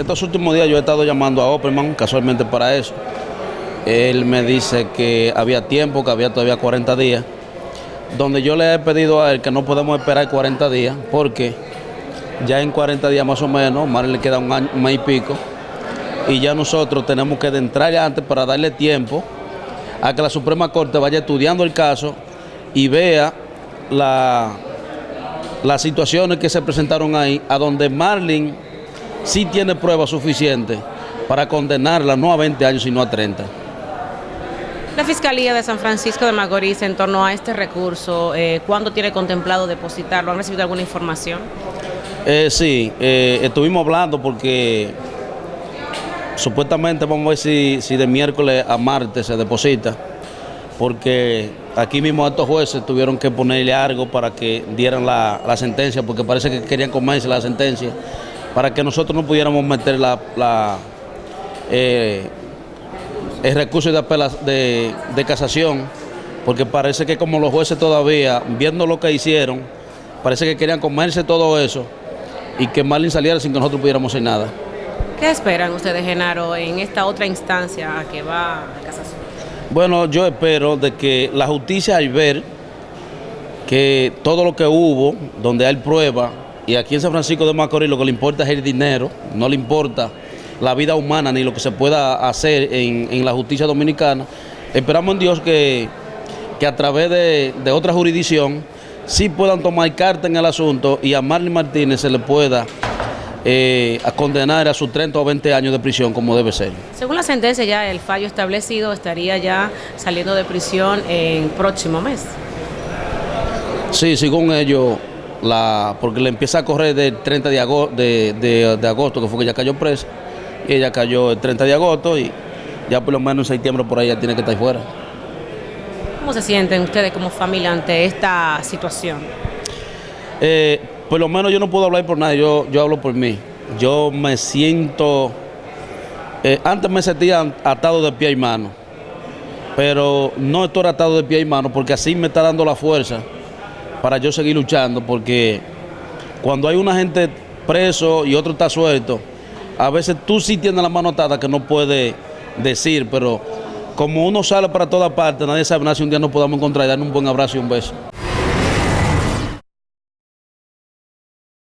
estos últimos días yo he estado llamando a Opperman casualmente para eso. Él me dice que había tiempo, que había todavía 40 días, donde yo le he pedido a él que no podemos esperar 40 días, porque ya en 40 días más o menos, más le queda un año un y pico, y ya nosotros tenemos que entrar antes para darle tiempo a que la Suprema Corte vaya estudiando el caso y vea la, las situaciones que se presentaron ahí, a donde Marlin sí tiene pruebas suficientes para condenarla no a 20 años, sino a 30. La Fiscalía de San Francisco de Macorís en torno a este recurso, eh, ¿cuándo tiene contemplado depositarlo? ¿Han recibido alguna información? Eh, sí, eh, estuvimos hablando porque supuestamente vamos a ver si, si de miércoles a martes se deposita, porque aquí mismo estos jueces tuvieron que ponerle algo para que dieran la, la sentencia, porque parece que querían comerse la sentencia, para que nosotros no pudiéramos meter la, la eh, el recurso de, de, de casación, porque parece que como los jueces todavía, viendo lo que hicieron, parece que querían comerse todo eso y que Marlin saliera sin que nosotros pudiéramos hacer nada. ¿Qué esperan ustedes, Genaro, en esta otra instancia que va a casación? Bueno, yo espero de que la justicia al ver que todo lo que hubo, donde hay prueba, y aquí en San Francisco de Macorís lo que le importa es el dinero, no le importa la vida humana ni lo que se pueda hacer en, en la justicia dominicana, esperamos en Dios que, que a través de, de otra jurisdicción sí puedan tomar carta en el asunto y a Marlene Martínez se le pueda eh, a condenar a sus 30 o 20 años de prisión como debe ser. Según la sentencia ya el fallo establecido estaría ya saliendo de prisión en próximo mes. Sí, según ellos, la, porque le empieza a correr del 30 de agosto, de, de, de agosto, que fue que ella cayó presa, y ella cayó el 30 de agosto y ya por lo menos en septiembre por ahí ya tiene que estar fuera. ¿Cómo se sienten ustedes como familia ante esta situación? Eh, por lo menos yo no puedo hablar por nadie, yo, yo hablo por mí. Yo me siento, eh, antes me sentía atado de pie y mano, pero no estoy atado de pie y mano porque así me está dando la fuerza para yo seguir luchando, porque cuando hay una gente preso y otro está suelto, a veces tú sí tienes la mano atada que no puedes decir, pero como uno sale para todas partes, nadie sabe nada si un día nos podamos encontrar y un buen abrazo y un beso.